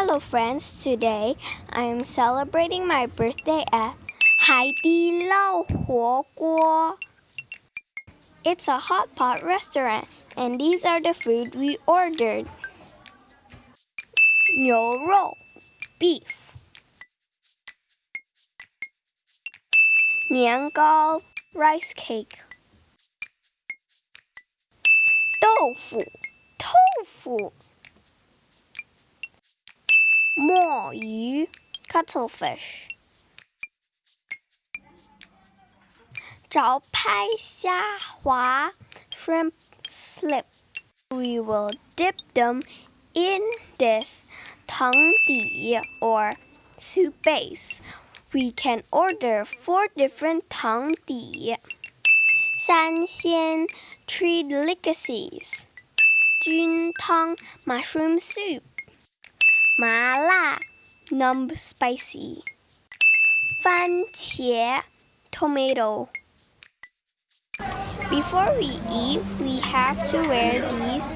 Hello friends, today I am celebrating my birthday at Hai Di Lao Huo Guo. It's a hot pot restaurant and these are the food we ordered. Niu rou, beef. Nian gao, rice cake. Doufu, tofu. tofu. 墨鱼 cuttlefish 招牌虾滑 shrimp slip we will dip them in this tang di or soup base. We can order four different tang di. San Xian tree delicacies. Jun Tang mushroom soup. Ma La numb spicy. Tomato. Before we eat, we have to wear these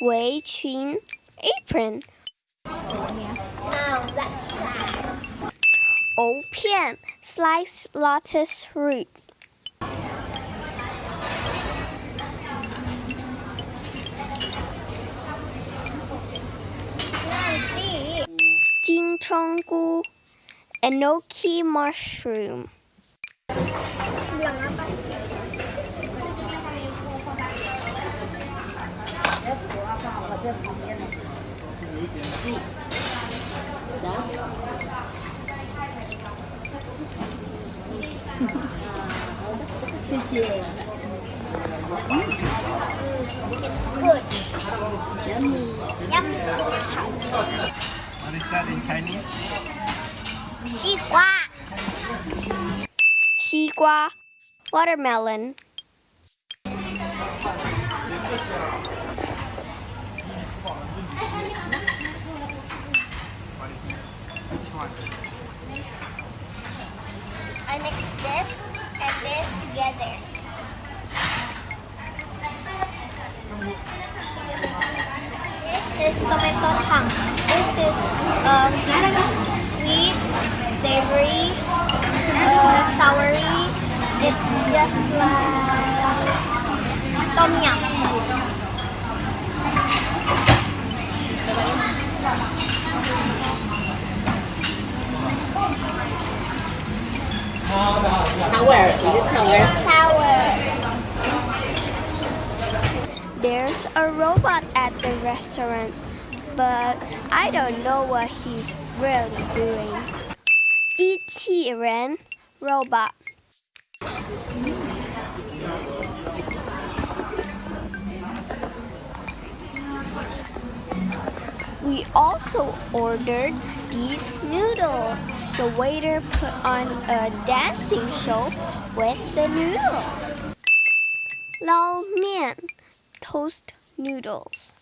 Wei Qun apron. 藕片 sliced lotus root. Jing chong gu enoki mushroom. that in Chinese? 西瓜 Xigua, watermelon. I mix this and this together. This is tomato punk. This is um, sweet, savory, uh, soury. It's just like tom yum. Sour. There's a robot at the restaurant, but I don't know what he's really doing. D T Ren Robot We also ordered these noodles. The waiter put on a dancing show with the noodles. Lao Mian Toast Noodles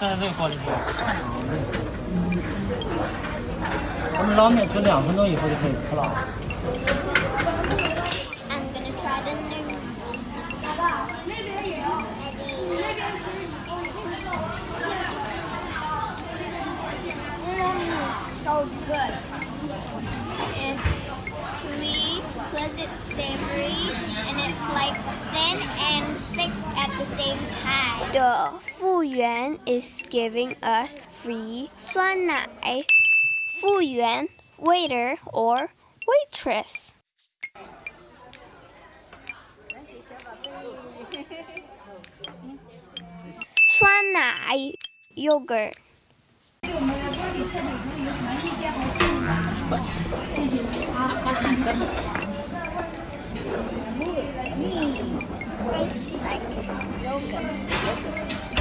在这个锅里面，我们捞面煮两分钟以后就可以吃了。Good. savory, and it's like thin and thick at the same time. The 服务员 is giving us free 酸奶。服务员 waiter or waitress.酸奶 yogurt.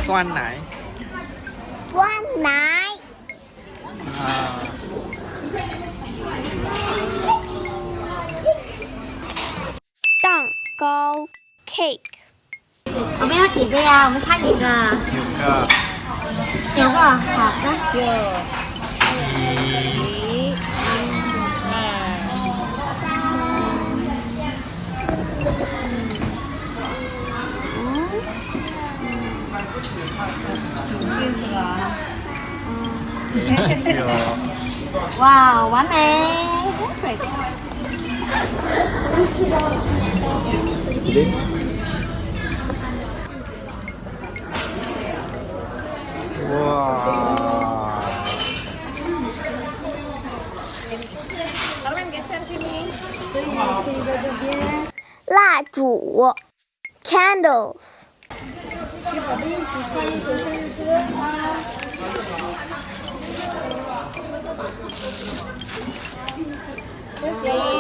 xoan nải xoan nải à. tặng câu cake. Có biết hát gì cơ à biết hát gì cơ nhiều cơ. Nhiều cơ hả? Cơ 哇，完美蜡烛 candles。给宝贝一起唱一首生日歌好谢谢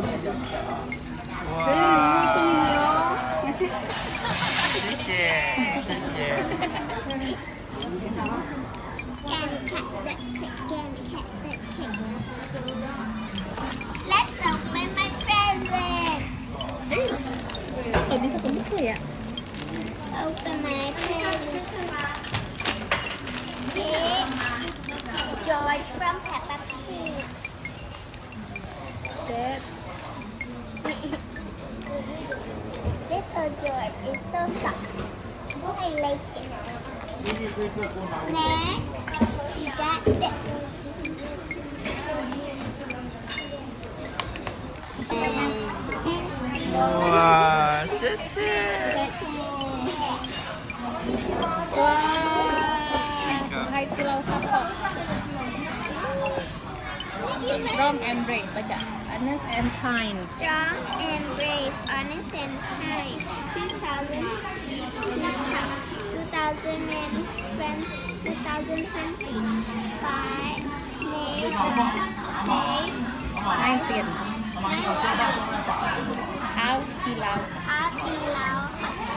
어. 와. 제일 이모씨이네요. 谢谢。Let's open my present. 어디서 본 거야? Open my present. It's George from Peppa Pig. That George, it's so soft. I like it. Next, we got this. And 哇，谢谢。 ว้ Strong and brave baca. Honest and kind. Strong and brave. Honest and kind. 2000. 2020. 2025. Name. Name. Anh tiền. Áo kỳ lão. Áo kỳ lão.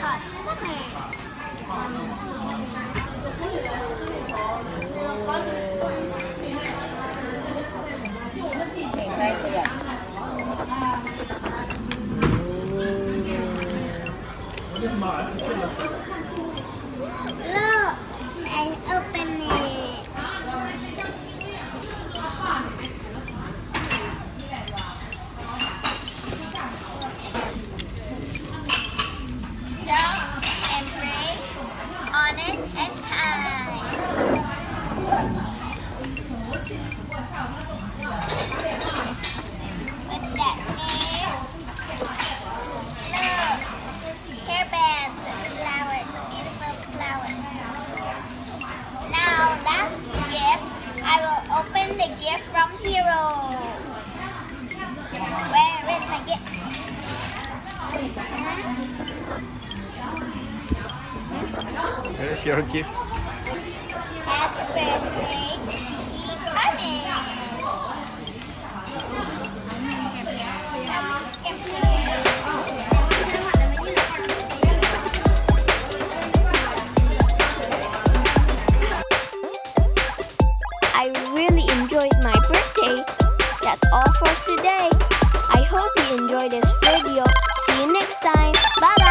Hot summer. Thank you. The gift from Hero. Where is my gift? Here's your gift. Happy birthday, I hope you enjoyed this video. See you next time. Bye